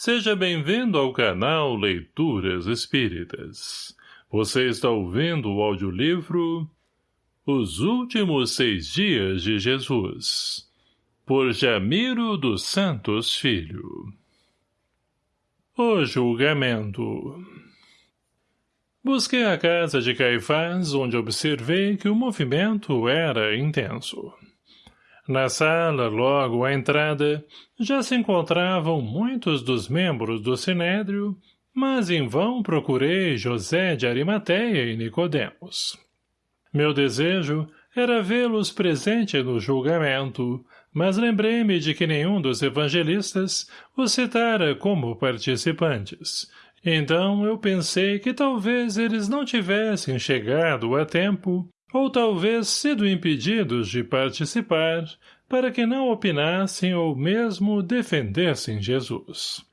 Seja bem-vindo ao canal Leituras Espíritas. Você está ouvindo o audiolivro Os Últimos Seis Dias de Jesus, por Jamiro dos Santos Filho. O Julgamento Busquei a casa de Caifás, onde observei que o movimento era intenso. Na sala, logo à entrada, já se encontravam muitos dos membros do Sinédrio, mas em vão procurei José de Arimateia e Nicodemos. Meu desejo era vê-los presente no julgamento, mas lembrei-me de que nenhum dos evangelistas os citara como participantes. Então eu pensei que talvez eles não tivessem chegado a tempo ou talvez sido impedidos de participar, para que não opinassem ou mesmo defendessem Jesus.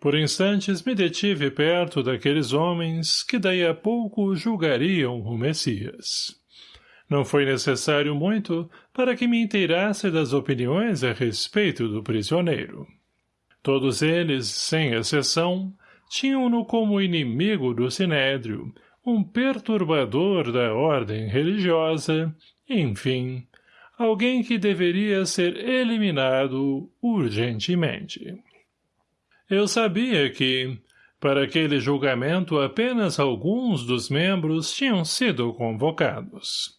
Por instantes me detive perto daqueles homens que daí a pouco julgariam o Messias. Não foi necessário muito para que me inteirasse das opiniões a respeito do prisioneiro. Todos eles, sem exceção, tinham-no como inimigo do Sinédrio, um perturbador da ordem religiosa, enfim, alguém que deveria ser eliminado urgentemente. Eu sabia que, para aquele julgamento, apenas alguns dos membros tinham sido convocados.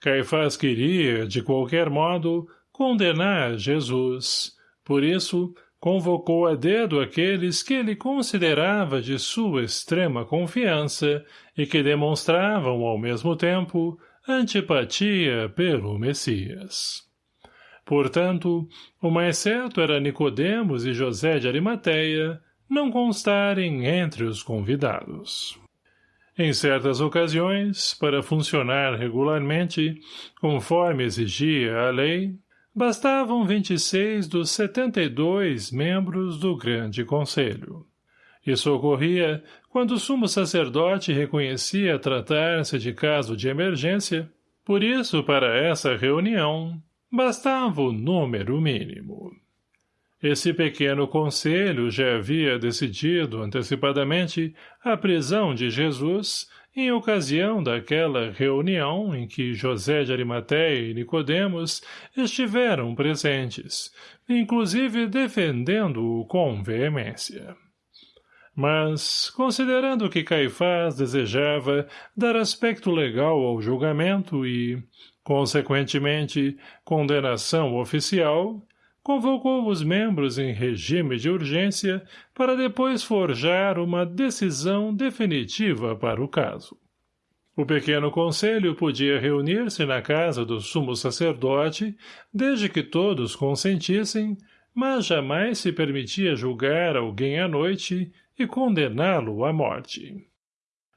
Caifás queria, de qualquer modo, condenar Jesus. Por isso, convocou a dedo aqueles que ele considerava de sua extrema confiança e que demonstravam, ao mesmo tempo, antipatia pelo Messias. Portanto, o mais certo era Nicodemos e José de Arimateia não constarem entre os convidados. Em certas ocasiões, para funcionar regularmente, conforme exigia a lei, Bastavam 26 dos 72 membros do Grande Conselho. Isso ocorria quando o sumo sacerdote reconhecia tratar-se de caso de emergência, por isso, para essa reunião, bastava o número mínimo. Esse pequeno conselho já havia decidido antecipadamente a prisão de Jesus em ocasião daquela reunião em que José de Arimateia e Nicodemos estiveram presentes, inclusive defendendo-o com veemência. Mas, considerando que Caifás desejava dar aspecto legal ao julgamento e, consequentemente, condenação oficial, convocou os membros em regime de urgência para depois forjar uma decisão definitiva para o caso. O pequeno conselho podia reunir-se na casa do sumo sacerdote, desde que todos consentissem, mas jamais se permitia julgar alguém à noite e condená-lo à morte.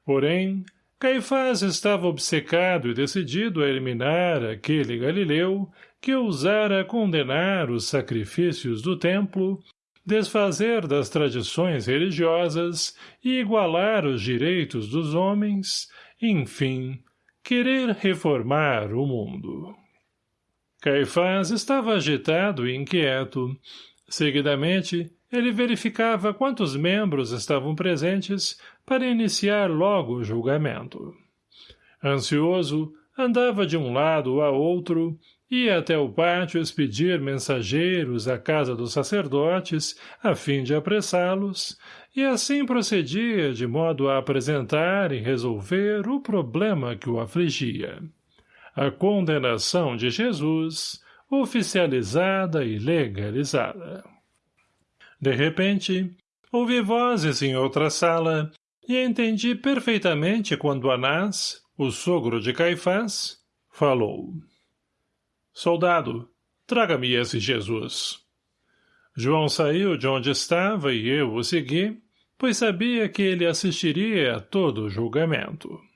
Porém, Caifás estava obcecado e decidido a eliminar aquele Galileu que ousara condenar os sacrifícios do templo, desfazer das tradições religiosas e igualar os direitos dos homens, enfim, querer reformar o mundo. Caifás estava agitado e inquieto. Seguidamente, ele verificava quantos membros estavam presentes para iniciar logo o julgamento. Ansioso, andava de um lado a outro, ia até o pátio expedir mensageiros à casa dos sacerdotes, a fim de apressá-los, e assim procedia de modo a apresentar e resolver o problema que o afligia. A condenação de Jesus, oficializada e legalizada. De repente, ouvi vozes em outra sala e entendi perfeitamente quando Anás, o sogro de Caifás, falou. Soldado, traga-me esse Jesus. João saiu de onde estava e eu o segui, pois sabia que ele assistiria a todo o julgamento.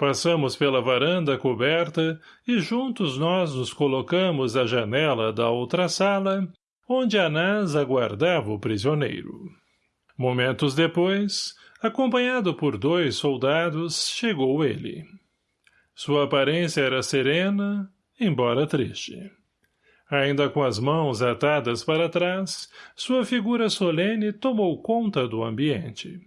Passamos pela varanda coberta e juntos nós nos colocamos à janela da outra sala, onde Anás aguardava o prisioneiro. Momentos depois, acompanhado por dois soldados, chegou ele. Sua aparência era serena, embora triste. Ainda com as mãos atadas para trás, sua figura solene tomou conta do ambiente.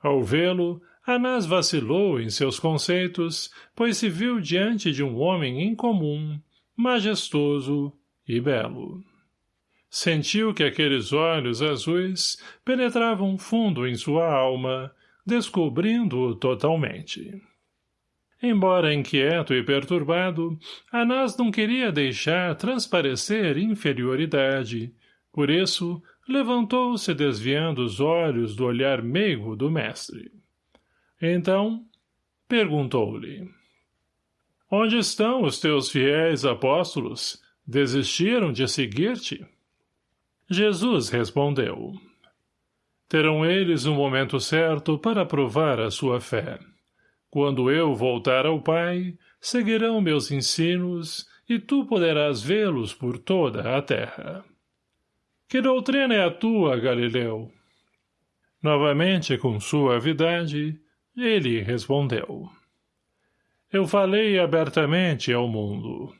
Ao vê-lo, Anás vacilou em seus conceitos, pois se viu diante de um homem incomum, majestoso e belo. Sentiu que aqueles olhos azuis penetravam fundo em sua alma, descobrindo-o totalmente. Embora inquieto e perturbado, Anás não queria deixar transparecer inferioridade. Por isso, levantou-se desviando os olhos do olhar meigo do mestre. Então, perguntou-lhe. Onde estão os teus fiéis apóstolos? Desistiram de seguir-te? Jesus respondeu. Terão eles um momento certo para provar a sua fé. Quando eu voltar ao Pai, seguirão meus ensinos, e tu poderás vê-los por toda a terra. Que doutrina é a tua, Galileu? Novamente, com suavidade, ele respondeu. Eu falei abertamente ao mundo.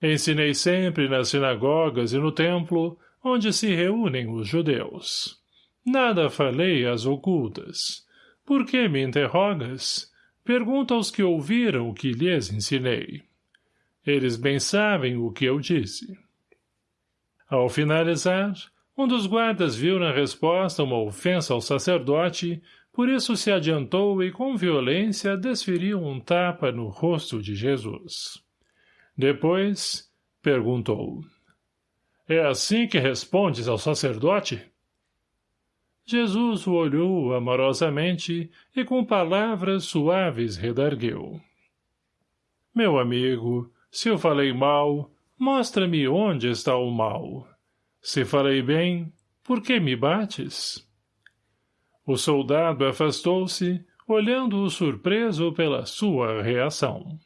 Ensinei sempre nas sinagogas e no templo, onde se reúnem os judeus. Nada falei às ocultas. Por que me interrogas? Pergunta aos que ouviram o que lhes ensinei. Eles bem sabem o que eu disse. Ao finalizar, um dos guardas viu na resposta uma ofensa ao sacerdote, por isso se adiantou e com violência desferiu um tapa no rosto de Jesus. Depois, perguntou. É assim que respondes ao sacerdote? Jesus o olhou amorosamente e com palavras suaves redargueu. Meu amigo, se eu falei mal, mostra-me onde está o mal. Se falei bem, por que me bates? O soldado afastou-se, olhando-o surpreso pela sua reação.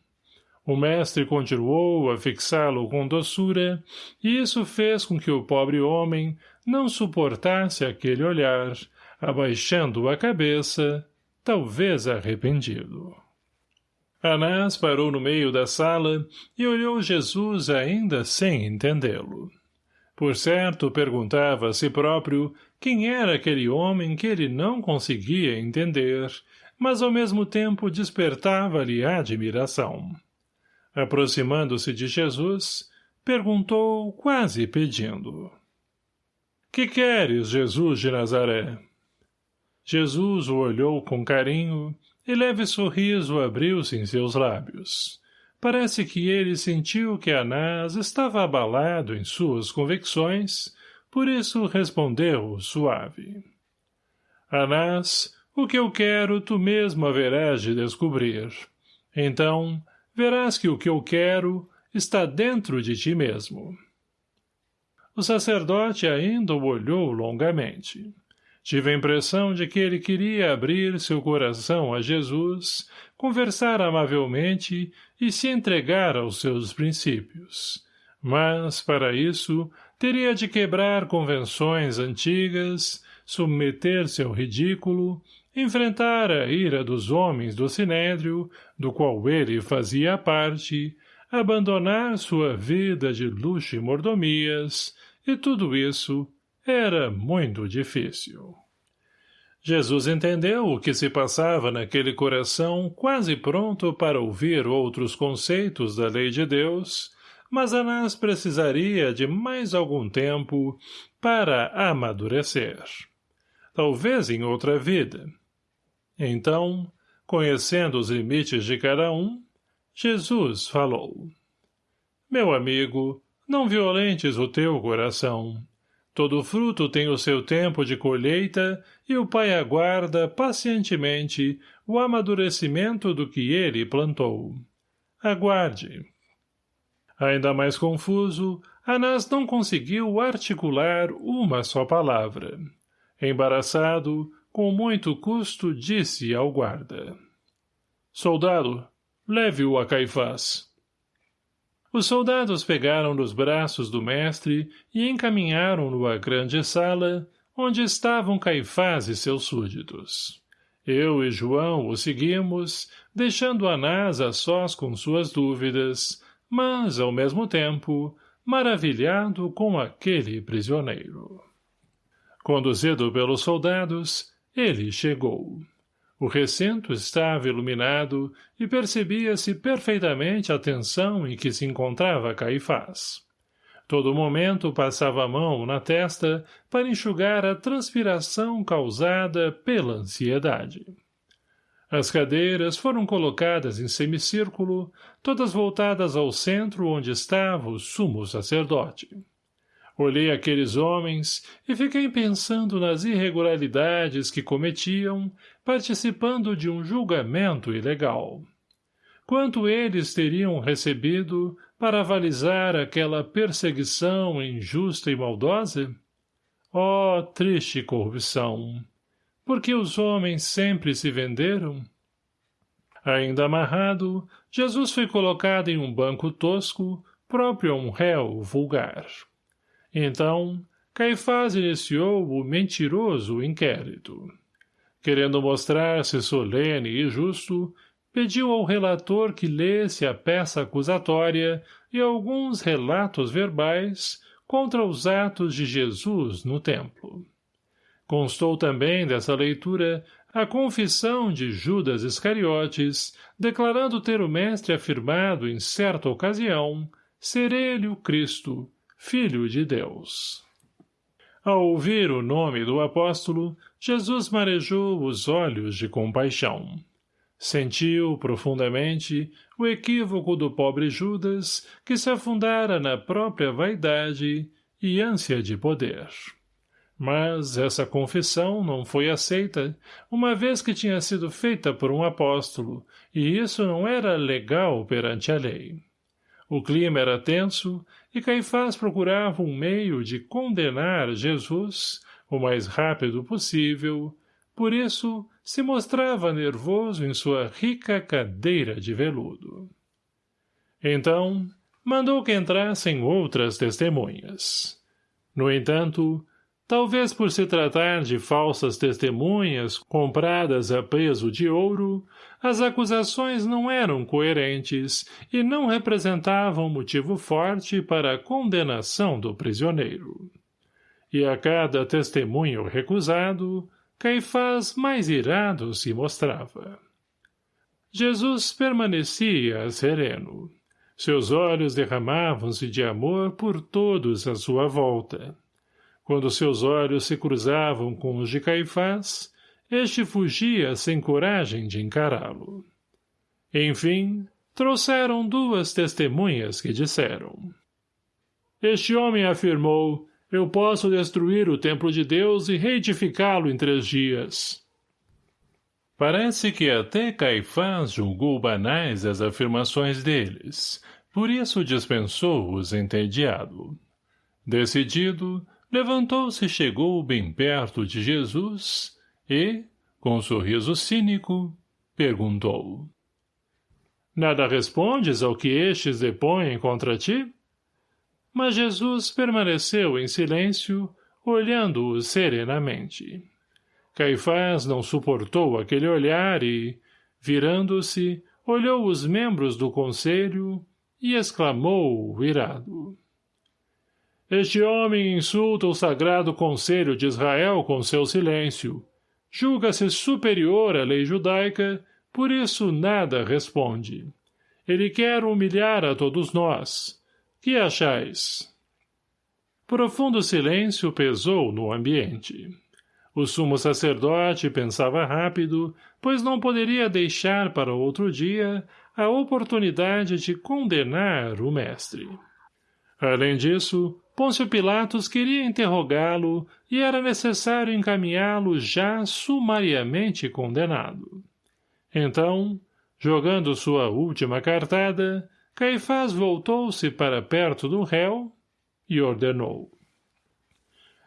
O mestre continuou a fixá-lo com doçura, e isso fez com que o pobre homem não suportasse aquele olhar, abaixando a cabeça, talvez arrependido. Anás parou no meio da sala e olhou Jesus ainda sem entendê-lo. Por certo, perguntava a si próprio quem era aquele homem que ele não conseguia entender, mas ao mesmo tempo despertava-lhe admiração. Aproximando-se de Jesus, perguntou quase pedindo. Que queres, Jesus de Nazaré? Jesus o olhou com carinho e leve sorriso abriu-se em seus lábios. Parece que ele sentiu que Anás estava abalado em suas convicções, por isso respondeu suave. Anás, o que eu quero tu mesmo haverás de descobrir. Então, verás que o que eu quero está dentro de ti mesmo. O sacerdote ainda o olhou longamente. Tive a impressão de que ele queria abrir seu coração a Jesus, conversar amavelmente e se entregar aos seus princípios. Mas, para isso, teria de quebrar convenções antigas, submeter-se ao ridículo enfrentar a ira dos homens do Sinédrio, do qual ele fazia parte, abandonar sua vida de luxo e mordomias, e tudo isso era muito difícil. Jesus entendeu o que se passava naquele coração quase pronto para ouvir outros conceitos da lei de Deus, mas Anás precisaria de mais algum tempo para amadurecer. Talvez em outra vida, então, conhecendo os limites de cada um, Jesus falou. Meu amigo, não violentes o teu coração. Todo fruto tem o seu tempo de colheita e o Pai aguarda pacientemente o amadurecimento do que ele plantou. Aguarde. Ainda mais confuso, Anás não conseguiu articular uma só palavra. Embaraçado, com muito custo disse ao guarda. Soldado, leve-o a Caifás. Os soldados pegaram nos braços do mestre e encaminharam-no à grande sala, onde estavam Caifás e seus súditos. Eu e João o seguimos, deixando Anás a sós com suas dúvidas, mas, ao mesmo tempo, maravilhado com aquele prisioneiro. Conduzido pelos soldados, ele chegou. O recinto estava iluminado e percebia-se perfeitamente a tensão em que se encontrava Caifás. Todo momento passava a mão na testa para enxugar a transpiração causada pela ansiedade. As cadeiras foram colocadas em semicírculo, todas voltadas ao centro onde estava o sumo sacerdote. Olhei aqueles homens e fiquei pensando nas irregularidades que cometiam, participando de um julgamento ilegal. Quanto eles teriam recebido para avalizar aquela perseguição injusta e maldosa? Oh, triste corrupção! Por que os homens sempre se venderam? Ainda amarrado, Jesus foi colocado em um banco tosco, próprio a um réu vulgar. Então, Caifás iniciou o mentiroso inquérito. Querendo mostrar-se solene e justo, pediu ao relator que lesse a peça acusatória e alguns relatos verbais contra os atos de Jesus no templo. Constou também dessa leitura a confissão de Judas Iscariotes, declarando ter o mestre afirmado em certa ocasião ser ele o Cristo, Filho de Deus. Ao ouvir o nome do apóstolo, Jesus marejou os olhos de compaixão. Sentiu profundamente o equívoco do pobre Judas que se afundara na própria vaidade e ânsia de poder. Mas essa confissão não foi aceita, uma vez que tinha sido feita por um apóstolo, e isso não era legal perante a lei. O clima era tenso e Caifás procurava um meio de condenar Jesus o mais rápido possível, por isso se mostrava nervoso em sua rica cadeira de veludo. Então, mandou que entrassem outras testemunhas. No entanto, Talvez por se tratar de falsas testemunhas compradas a peso de ouro, as acusações não eram coerentes e não representavam motivo forte para a condenação do prisioneiro. E a cada testemunho recusado, Caifás mais irado se mostrava. Jesus permanecia sereno. Seus olhos derramavam-se de amor por todos à sua volta quando seus olhos se cruzavam com os de Caifás, este fugia sem coragem de encará-lo. Enfim, trouxeram duas testemunhas que disseram. Este homem afirmou, eu posso destruir o templo de Deus e reedificá-lo em três dias. Parece que até Caifás julgou banais as afirmações deles, por isso dispensou-os entediado. Decidido, levantou-se e chegou bem perto de Jesus e, com um sorriso cínico, perguntou. Nada respondes ao que estes depõem contra ti? Mas Jesus permaneceu em silêncio, olhando-o serenamente. Caifás não suportou aquele olhar e, virando-se, olhou os membros do conselho e exclamou, irado. Este homem insulta o sagrado conselho de Israel com seu silêncio. Julga-se superior à lei judaica, por isso nada responde. Ele quer humilhar a todos nós. Que achais? Profundo silêncio pesou no ambiente. O sumo sacerdote pensava rápido, pois não poderia deixar para outro dia a oportunidade de condenar o mestre. Além disso, Pôncio Pilatos queria interrogá-lo e era necessário encaminhá-lo já sumariamente condenado. Então, jogando sua última cartada, Caifás voltou-se para perto do réu e ordenou.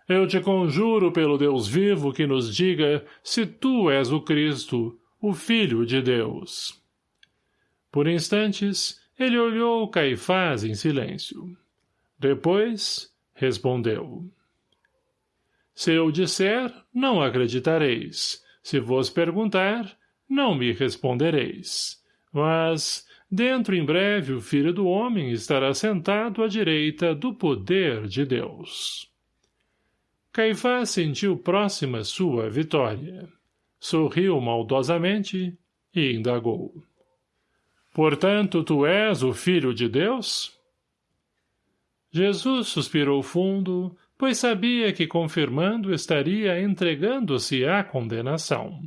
Eu te conjuro pelo Deus vivo que nos diga se tu és o Cristo, o Filho de Deus. Por instantes, ele olhou Caifás em silêncio. Depois, respondeu. Se eu disser, não acreditareis. Se vos perguntar, não me respondereis. Mas, dentro em breve o Filho do Homem estará sentado à direita do poder de Deus. Caifás sentiu próxima sua vitória. Sorriu maldosamente e indagou. Portanto, tu és o Filho de Deus? Jesus suspirou fundo, pois sabia que confirmando estaria entregando-se à condenação.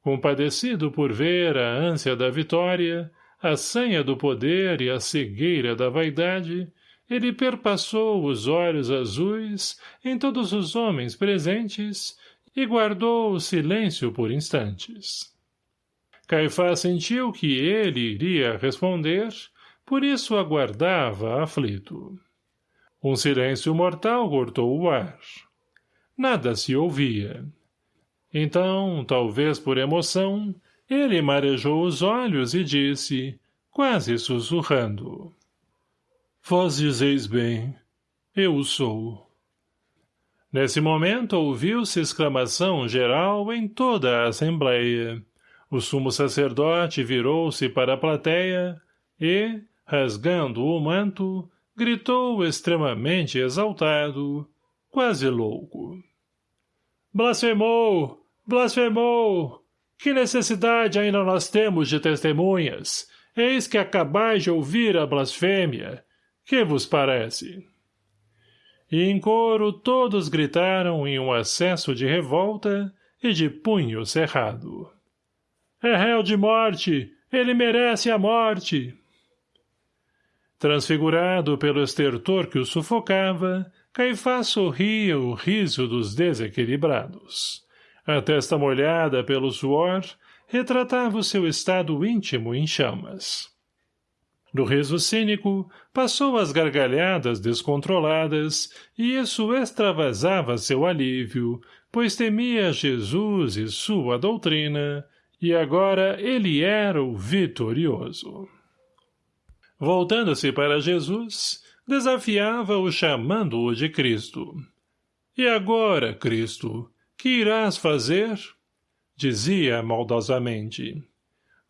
Compadecido por ver a ânsia da vitória, a sanha do poder e a cegueira da vaidade, ele perpassou os olhos azuis em todos os homens presentes e guardou o silêncio por instantes. Caifás sentiu que ele iria responder, por isso aguardava aflito. Um silêncio mortal cortou o ar. Nada se ouvia. Então, talvez por emoção, ele marejou os olhos e disse, quase sussurrando. Vós dizeis bem, eu sou. Nesse momento ouviu-se exclamação geral em toda a assembleia. O sumo sacerdote virou-se para a plateia e, rasgando o manto, gritou extremamente exaltado, quase louco. Blasfemou! Blasfemou! Que necessidade ainda nós temos de testemunhas? Eis que acabais de ouvir a blasfêmia. Que vos parece? E em coro todos gritaram em um acesso de revolta e de punho cerrado. É réu de morte! Ele merece a morte! Transfigurado pelo estertor que o sufocava, Caifás sorria o riso dos desequilibrados. A testa molhada pelo suor retratava o seu estado íntimo em chamas. Do riso cínico, passou as gargalhadas descontroladas, e isso extravasava seu alívio, pois temia Jesus e sua doutrina, e agora ele era o vitorioso. Voltando-se para Jesus, desafiava-o chamando-o de Cristo. E agora, Cristo, que irás fazer? Dizia maldosamente.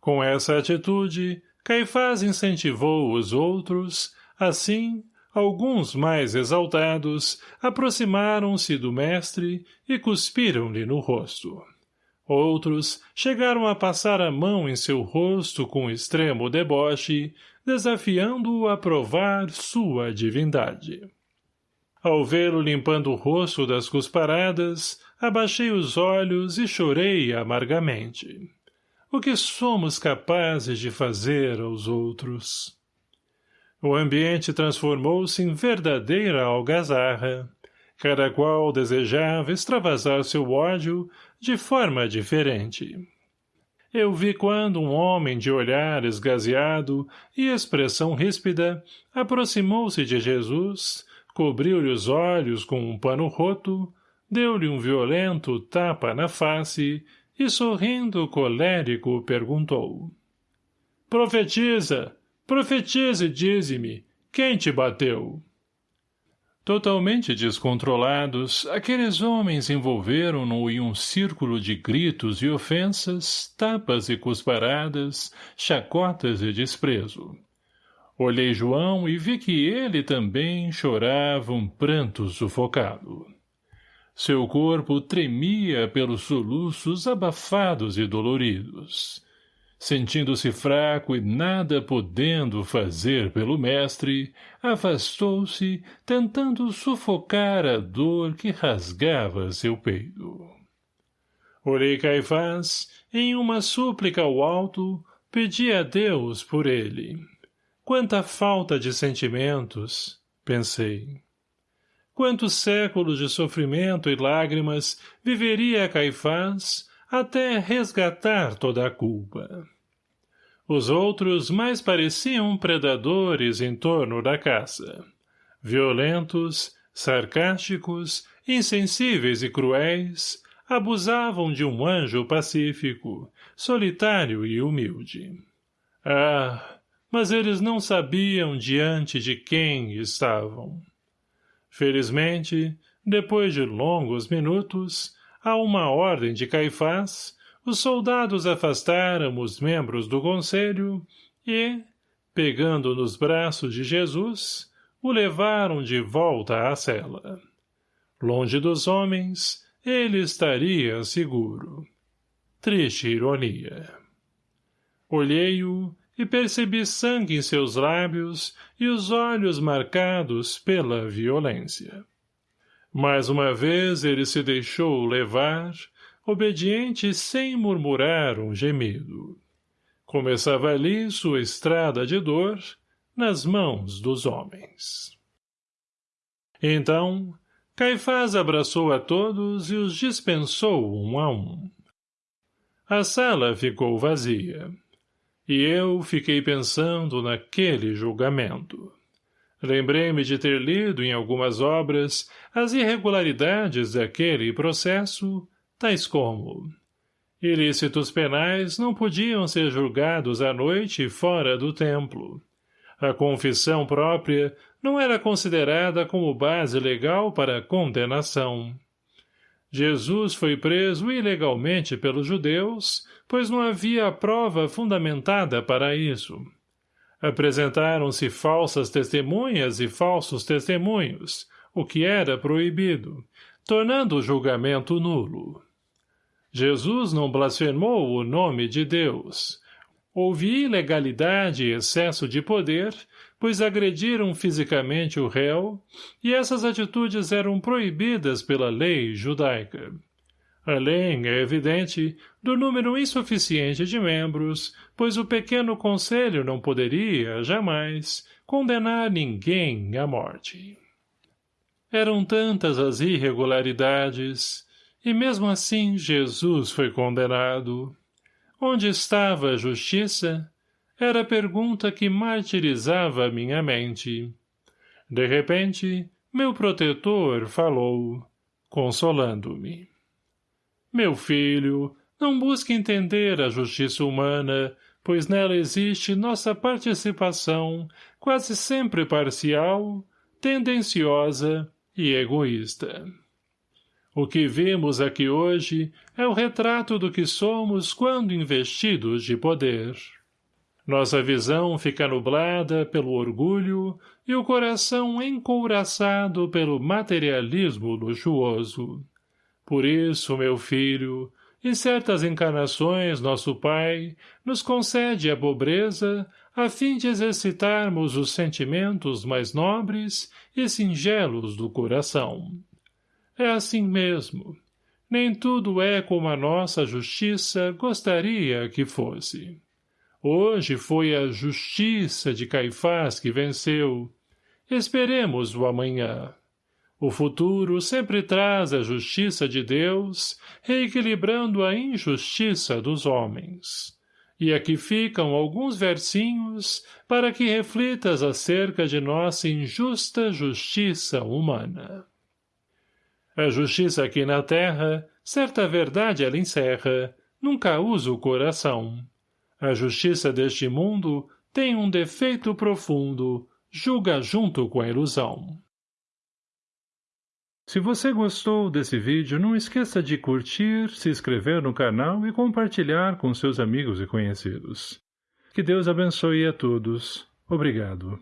Com essa atitude, Caifás incentivou os outros, assim, alguns mais exaltados aproximaram-se do mestre e cuspiram-lhe no rosto. Outros chegaram a passar a mão em seu rosto com extremo deboche, desafiando-o a provar sua divindade. Ao vê-lo limpando o rosto das cusparadas, abaixei os olhos e chorei amargamente. O que somos capazes de fazer aos outros? O ambiente transformou-se em verdadeira algazarra. Cada qual desejava extravasar seu ódio de forma diferente. Eu vi quando um homem de olhar esgazeado e expressão ríspida aproximou-se de Jesus, cobriu-lhe os olhos com um pano roto, deu-lhe um violento tapa na face e, sorrindo colérico, perguntou. Profetiza! Profetiza e dize-me, quem te bateu? Totalmente descontrolados, aqueles homens envolveram-no em um círculo de gritos e ofensas, tapas e cusparadas, chacotas e desprezo. Olhei João e vi que ele também chorava um pranto sufocado. Seu corpo tremia pelos soluços abafados e doloridos. Sentindo-se fraco e nada podendo fazer pelo mestre, afastou-se, tentando sufocar a dor que rasgava seu peito. Orei Caifás, em uma súplica ao alto, pedi a Deus por ele. Quanta falta de sentimentos, pensei. Quantos séculos de sofrimento e lágrimas viveria Caifás até resgatar toda a culpa. Os outros mais pareciam predadores em torno da caça. Violentos, sarcásticos, insensíveis e cruéis, abusavam de um anjo pacífico, solitário e humilde. Ah, mas eles não sabiam diante de quem estavam. Felizmente, depois de longos minutos, a uma ordem de Caifás, os soldados afastaram os membros do conselho e, pegando nos braços de Jesus, o levaram de volta à cela. Longe dos homens, ele estaria seguro. Triste ironia. Olhei-o e percebi sangue em seus lábios e os olhos marcados pela violência. Mais uma vez ele se deixou levar, obediente sem murmurar um gemido. Começava ali sua estrada de dor, nas mãos dos homens. Então, Caifás abraçou a todos e os dispensou um a um. A sala ficou vazia. E eu fiquei pensando naquele julgamento. Lembrei-me de ter lido em algumas obras as irregularidades daquele processo, tais como ilícitos penais não podiam ser julgados à noite fora do templo. A confissão própria não era considerada como base legal para a condenação. Jesus foi preso ilegalmente pelos judeus, pois não havia prova fundamentada para isso. Apresentaram-se falsas testemunhas e falsos testemunhos, o que era proibido, tornando o julgamento nulo. Jesus não blasfemou o nome de Deus. Houve ilegalidade e excesso de poder, pois agrediram fisicamente o réu, e essas atitudes eram proibidas pela lei judaica. Além, é evidente, do número insuficiente de membros, pois o pequeno conselho não poderia, jamais, condenar ninguém à morte. Eram tantas as irregularidades, e mesmo assim Jesus foi condenado. Onde estava a justiça? Era a pergunta que martirizava minha mente. De repente, meu protetor falou, consolando-me. Meu filho, não busque entender a justiça humana, pois nela existe nossa participação, quase sempre parcial, tendenciosa e egoísta. O que vimos aqui hoje é o retrato do que somos quando investidos de poder. Nossa visão fica nublada pelo orgulho e o coração encouraçado pelo materialismo luxuoso. Por isso, meu filho, em certas encarnações nosso Pai nos concede a pobreza a fim de exercitarmos os sentimentos mais nobres e singelos do coração. É assim mesmo. Nem tudo é como a nossa justiça gostaria que fosse. Hoje foi a justiça de Caifás que venceu. Esperemos o amanhã. O futuro sempre traz a justiça de Deus, reequilibrando a injustiça dos homens. E aqui ficam alguns versinhos para que reflitas acerca de nossa injusta justiça humana. A justiça aqui na terra, certa verdade ela encerra, nunca usa o coração. A justiça deste mundo tem um defeito profundo, julga junto com a ilusão. Se você gostou desse vídeo, não esqueça de curtir, se inscrever no canal e compartilhar com seus amigos e conhecidos. Que Deus abençoe a todos. Obrigado.